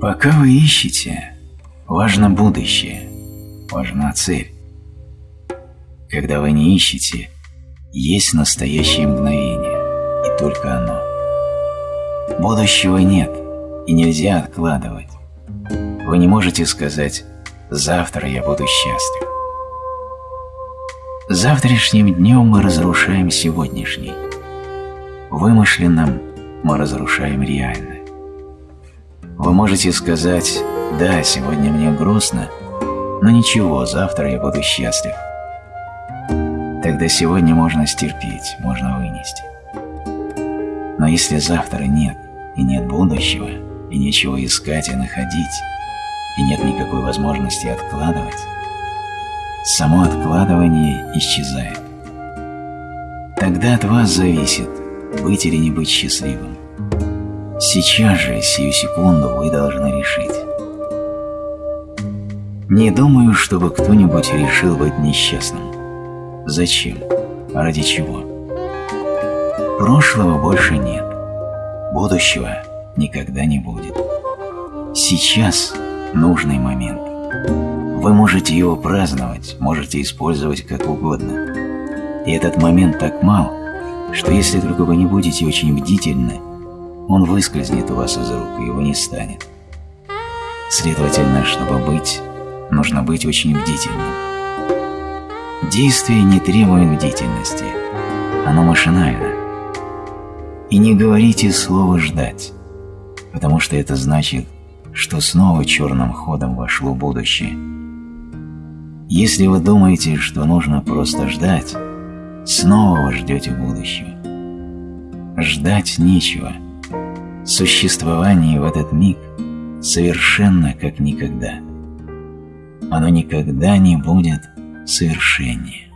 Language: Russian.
Пока вы ищете, важно будущее, важна цель. Когда вы не ищете, есть настоящее мгновение, и только оно. Будущего нет, и нельзя откладывать. Вы не можете сказать «завтра я буду счастлив». Завтрашним днем мы разрушаем сегодняшний. Вымышленным мы разрушаем реальное. Вы можете сказать «да, сегодня мне грустно», но ничего, завтра я буду счастлив. Тогда сегодня можно стерпеть, можно вынести. Но если завтра нет, и нет будущего, и нечего искать и находить, и нет никакой возможности откладывать, само откладывание исчезает. Тогда от вас зависит, быть или не быть счастливым. Сейчас же, сию секунду, вы должны решить. Не думаю, чтобы кто-нибудь решил быть несчастным. Зачем? Ради чего? Прошлого больше нет. Будущего никогда не будет. Сейчас нужный момент. Вы можете его праздновать, можете использовать как угодно. И этот момент так мал, что если только вы не будете очень бдительны, он выскользнет у вас из рук, и его не станет. Следовательно, чтобы быть, нужно быть очень бдительным. Действие не требует бдительности, оно машинально. И не говорите слово «ждать», потому что это значит, что снова черным ходом вошло будущее. Если вы думаете, что нужно просто ждать, снова вы ждете будущего. Ждать нечего. Существование в этот миг совершенно как никогда. Оно никогда не будет совершеннее.